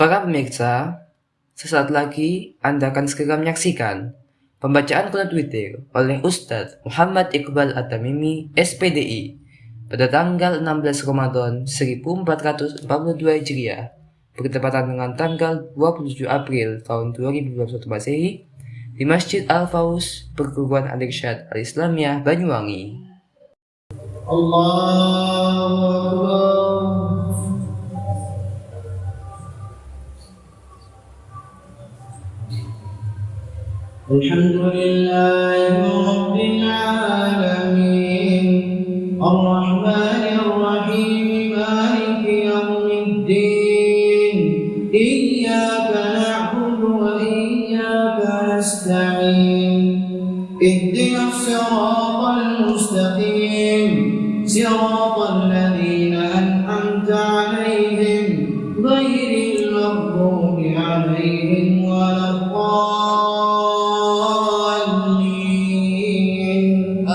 Para pemirsa, sesaat lagi Anda akan segera menyaksikan pembacaan kunut Twitter oleh Ustadz Muhammad Iqbal Atamimi, SPDI, pada tanggal 16 Ramadan 1442 Hijriah, bertepatan dengan tanggal 27 April tahun 2021 Masehi, di Masjid Al-Faus, Perguruan Al-Irsyad Al-Islamiyah, Banyuwangi. Allah, Allah. الحمد لله رب العالمين. الرحمن الرحيم مالك يوم الدين. إياك نعبد وإياك نستعين. اهدنا الصراط المستقيم. صراط الذين أنعمت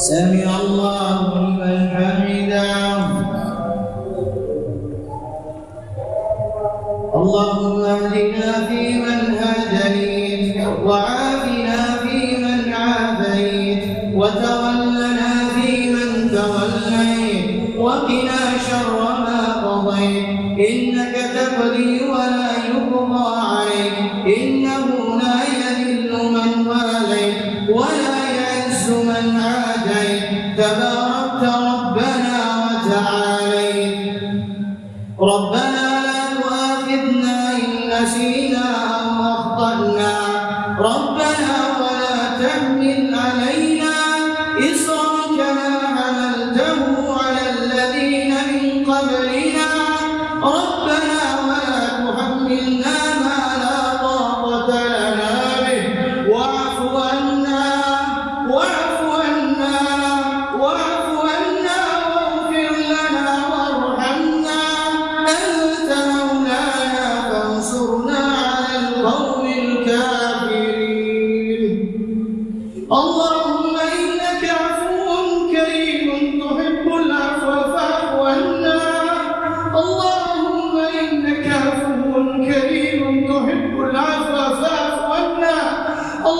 سمع الله لمن حمده. اللهم اهدنا فيمن هديت وعافنا فيمن عافيت وتولنا فيمن توليت وقنا شر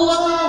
Allah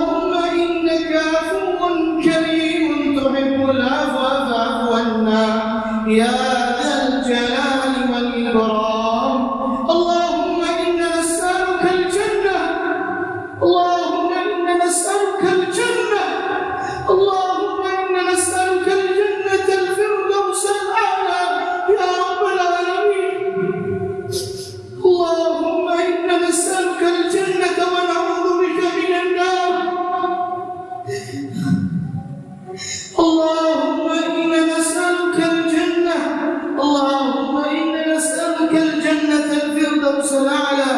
اللهم إن نسألك الجنة الفردوس الأعلى.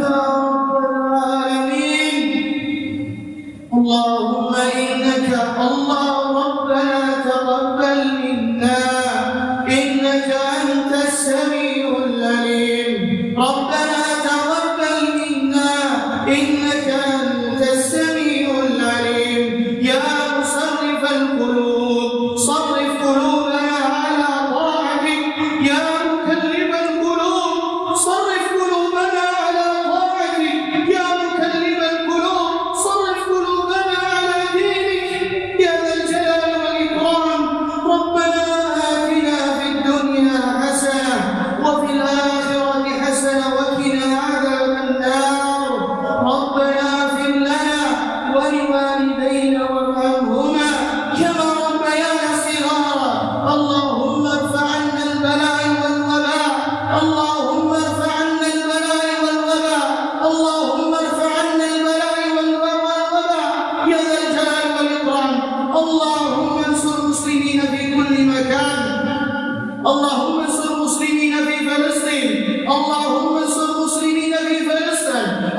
يا رب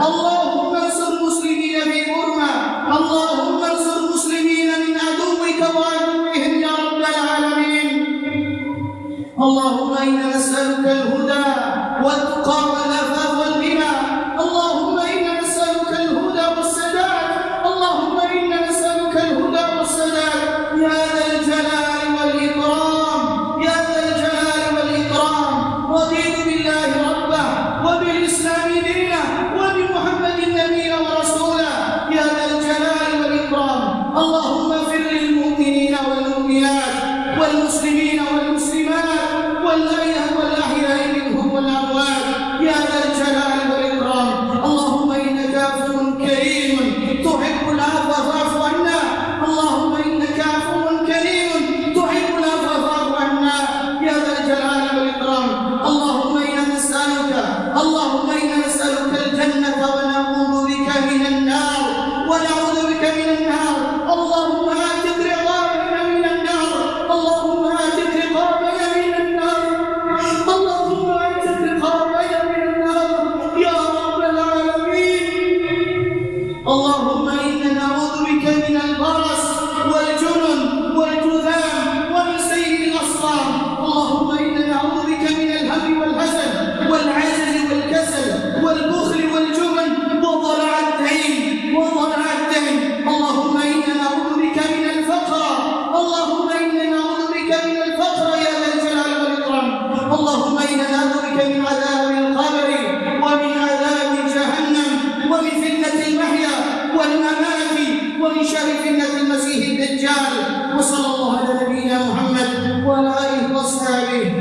Allah فتنة المسيح الدجال وصلى الله على نبينا محمد وعلى آله وأصحابه